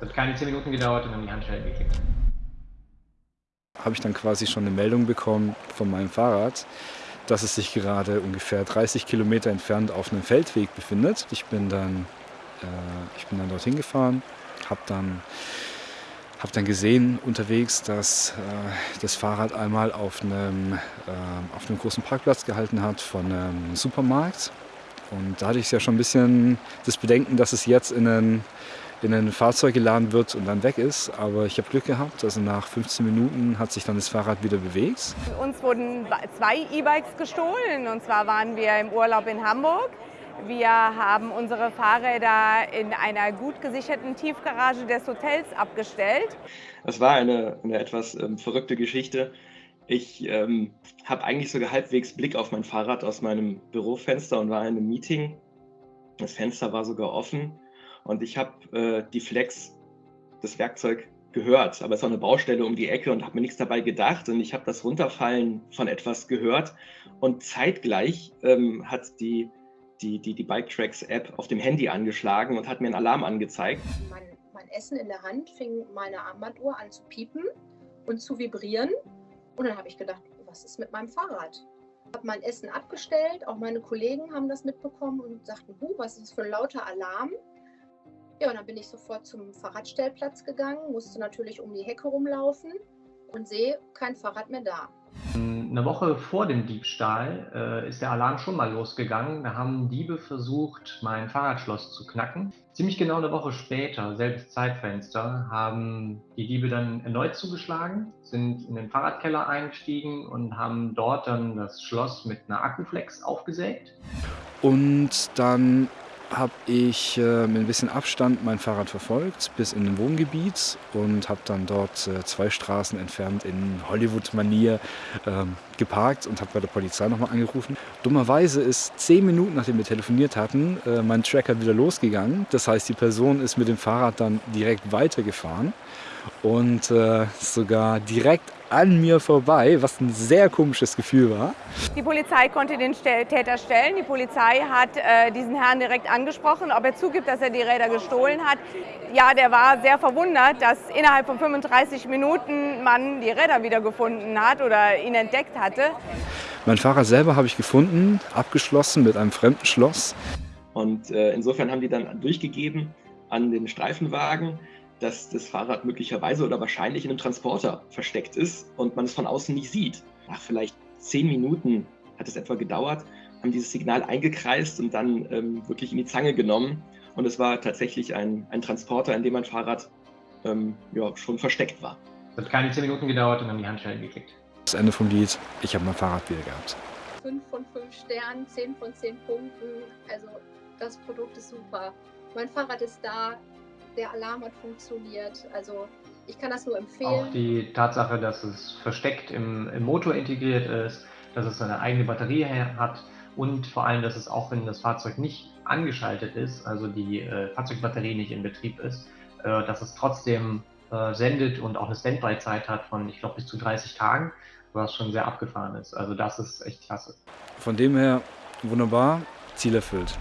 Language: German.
Das hat keine 10 Minuten gedauert und dann die Handschellen geklickt. Habe ich dann quasi schon eine Meldung bekommen von meinem Fahrrad, dass es sich gerade ungefähr 30 Kilometer entfernt auf einem Feldweg befindet. Ich bin dann, äh, ich bin dann dorthin gefahren, habe dann, hab dann gesehen unterwegs, dass äh, das Fahrrad einmal auf einem, äh, auf einem großen Parkplatz gehalten hat von einem Supermarkt. Und da hatte ich ja schon ein bisschen das Bedenken, dass es jetzt in einen in ein Fahrzeug geladen wird und dann weg ist. Aber ich habe Glück gehabt, also nach 15 Minuten hat sich dann das Fahrrad wieder bewegt. Uns wurden zwei E-Bikes gestohlen und zwar waren wir im Urlaub in Hamburg. Wir haben unsere Fahrräder in einer gut gesicherten Tiefgarage des Hotels abgestellt. Es war eine, eine etwas ähm, verrückte Geschichte. Ich ähm, habe eigentlich sogar halbwegs Blick auf mein Fahrrad aus meinem Bürofenster und war in einem Meeting. Das Fenster war sogar offen und ich habe äh, die Flex, das Werkzeug, gehört. Aber es war eine Baustelle um die Ecke und habe mir nichts dabei gedacht. Und ich habe das Runterfallen von etwas gehört. Und zeitgleich ähm, hat die, die, die, die Bike Tracks App auf dem Handy angeschlagen und hat mir einen Alarm angezeigt. Mein, mein Essen in der Hand fing meine Armbanduhr an zu piepen und zu vibrieren. Und dann habe ich gedacht, was ist mit meinem Fahrrad? Ich habe mein Essen abgestellt, auch meine Kollegen haben das mitbekommen und sagten, huh, was ist das für ein lauter Alarm? Ja, und dann bin ich sofort zum Fahrradstellplatz gegangen, musste natürlich um die Hecke rumlaufen und sehe kein Fahrrad mehr da. Eine Woche vor dem Diebstahl äh, ist der Alarm schon mal losgegangen. Da haben Diebe versucht, mein Fahrradschloss zu knacken. Ziemlich genau eine Woche später, selbes Zeitfenster, haben die Diebe dann erneut zugeschlagen, sind in den Fahrradkeller eingestiegen und haben dort dann das Schloss mit einer Akkuflex aufgesägt. Und dann habe ich äh, mit ein bisschen Abstand mein Fahrrad verfolgt bis in den Wohngebiet und habe dann dort äh, zwei Straßen entfernt in Hollywood-Manier ähm, geparkt und habe bei der Polizei nochmal angerufen. Dummerweise ist zehn Minuten, nachdem wir telefoniert hatten, äh, mein Tracker wieder losgegangen. Das heißt, die Person ist mit dem Fahrrad dann direkt weitergefahren und äh, sogar direkt an mir vorbei, was ein sehr komisches Gefühl war. Die Polizei konnte den Täter stellen. Die Polizei hat äh, diesen Herrn direkt angesprochen, ob er zugibt, dass er die Räder gestohlen hat. Ja, der war sehr verwundert, dass innerhalb von 35 Minuten man die Räder wiedergefunden hat oder ihn entdeckt hatte. Mein Fahrrad selber habe ich gefunden, abgeschlossen mit einem fremden Schloss. Und äh, insofern haben die dann durchgegeben an den Streifenwagen, dass das Fahrrad möglicherweise oder wahrscheinlich in einem Transporter versteckt ist und man es von außen nicht sieht. Nach vielleicht zehn Minuten hat es etwa gedauert, haben dieses Signal eingekreist und dann ähm, wirklich in die Zange genommen. Und es war tatsächlich ein, ein Transporter, in dem mein Fahrrad ähm, ja, schon versteckt war. Es hat keine zehn Minuten gedauert und dann die Handschellen geklickt. Das Ende vom Lied, ich habe mein Fahrrad wieder gehabt. Fünf von fünf Sternen, zehn von zehn Punkten. Also das Produkt ist super. Mein Fahrrad ist da, der Alarm hat funktioniert. Also ich kann das nur empfehlen. Auch die Tatsache, dass es versteckt im, im Motor integriert ist, dass es eine eigene Batterie hat und vor allem, dass es auch, wenn das Fahrzeug nicht angeschaltet ist, also die äh, Fahrzeugbatterie nicht in Betrieb ist, äh, dass es trotzdem äh, sendet und auch eine Standby-Zeit hat von, ich glaube, bis zu 30 Tagen, was schon sehr abgefahren ist. Also das ist echt klasse. Von dem her wunderbar, Ziel erfüllt.